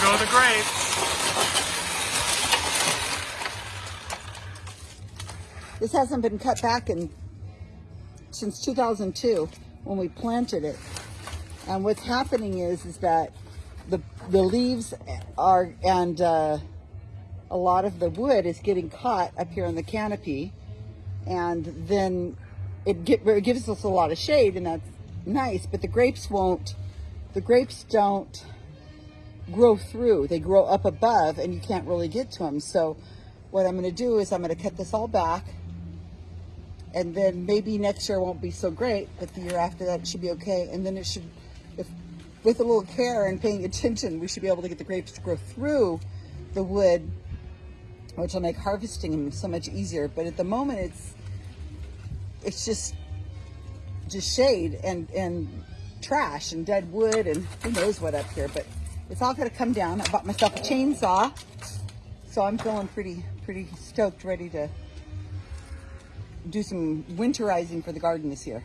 the grapes. This hasn't been cut back in since 2002 when we planted it. And what's happening is is that the the leaves are and uh, a lot of the wood is getting caught up here in the canopy, and then it, get, it gives us a lot of shade, and that's nice. But the grapes won't. The grapes don't grow through. They grow up above, and you can't really get to them. So what I'm going to do is I'm going to cut this all back and then maybe next year won't be so great, but the year after that should be okay. And then it should, if with a little care and paying attention, we should be able to get the grapes to grow through the wood, which will make harvesting them so much easier. But at the moment, it's it's just just shade and and trash and dead wood and who knows what up here. But it's all gonna come down. I bought myself a chainsaw, so I'm feeling pretty pretty stoked, ready to do some winterizing for the garden this year.